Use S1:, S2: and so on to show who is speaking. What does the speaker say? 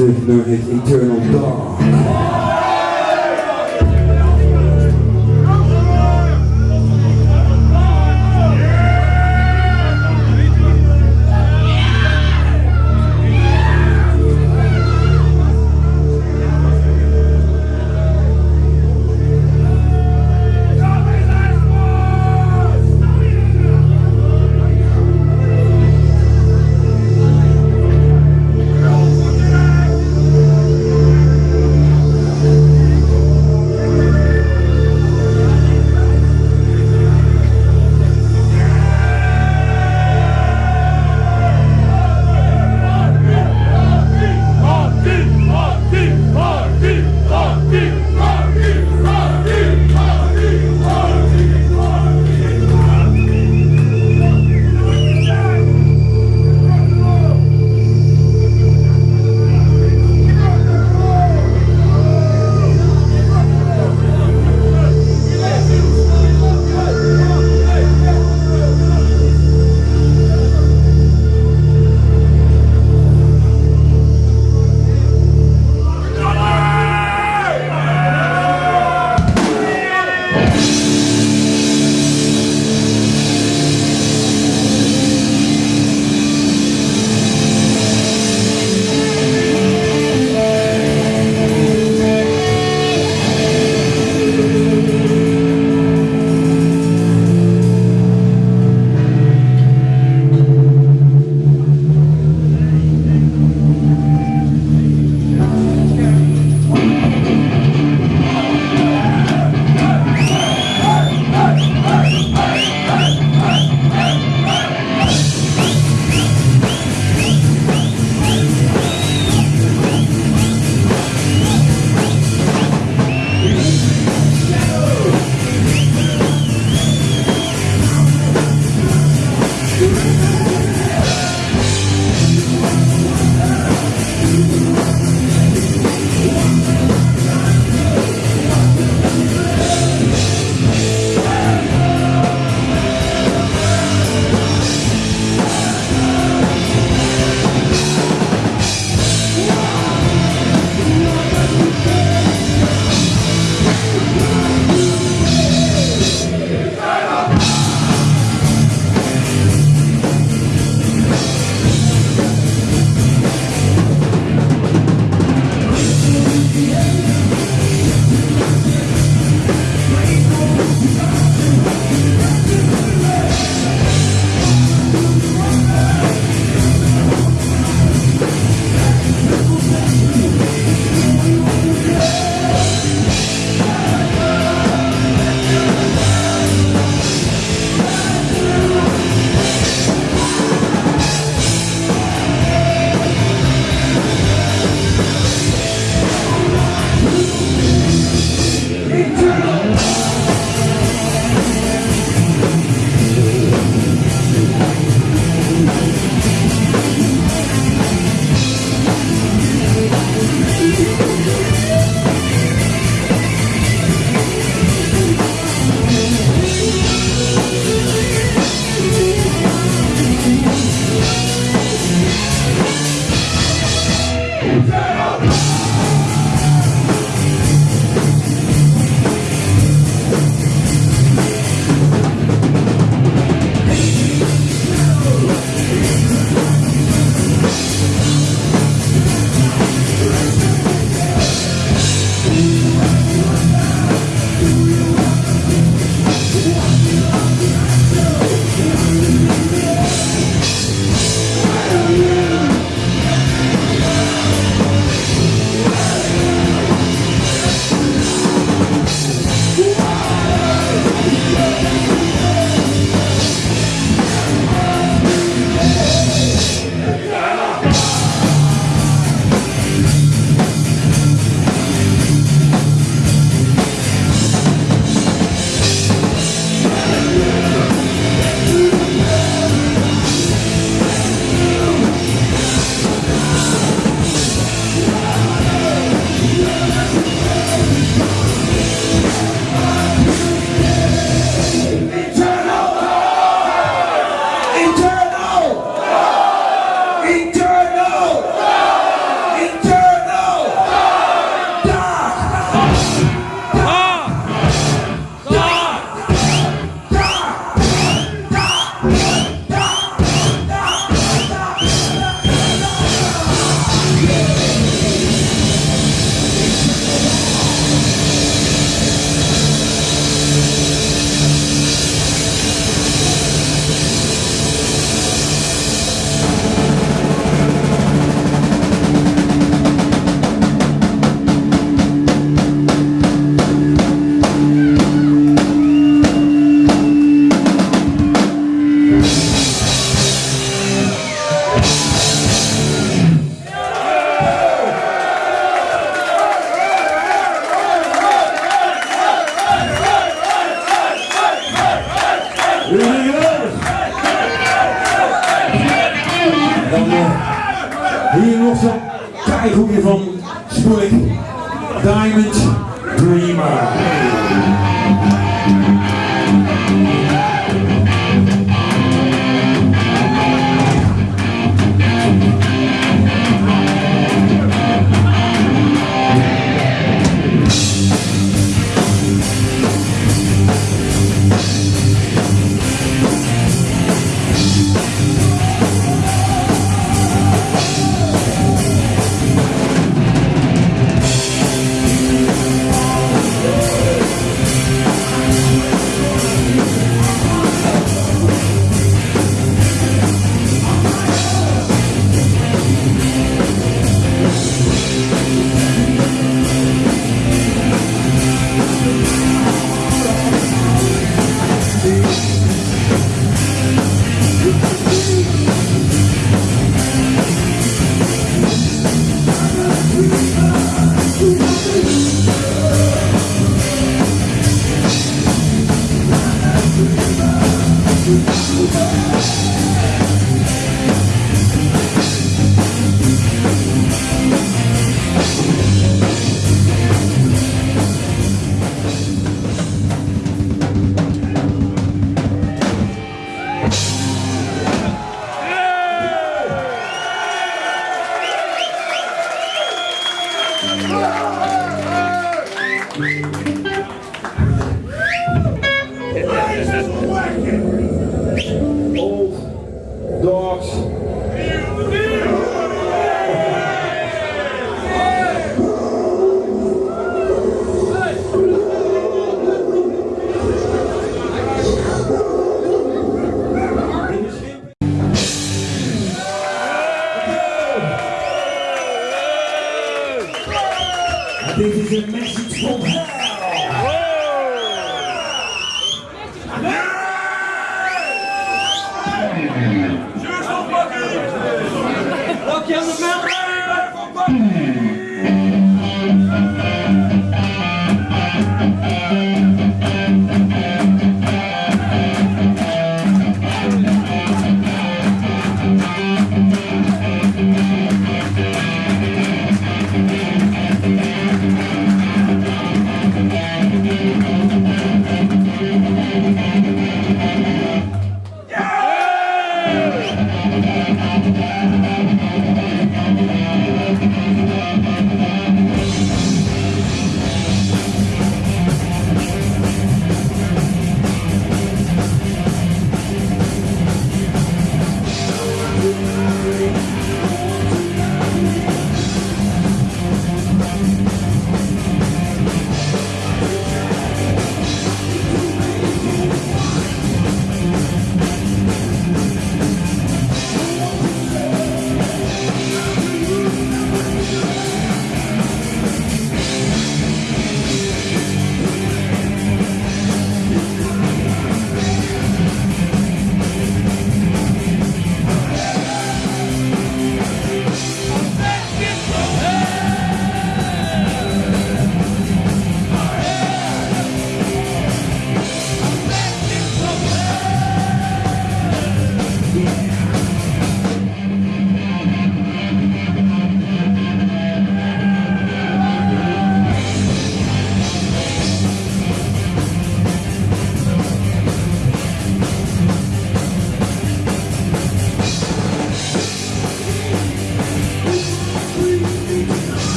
S1: Uh, nummer Eternal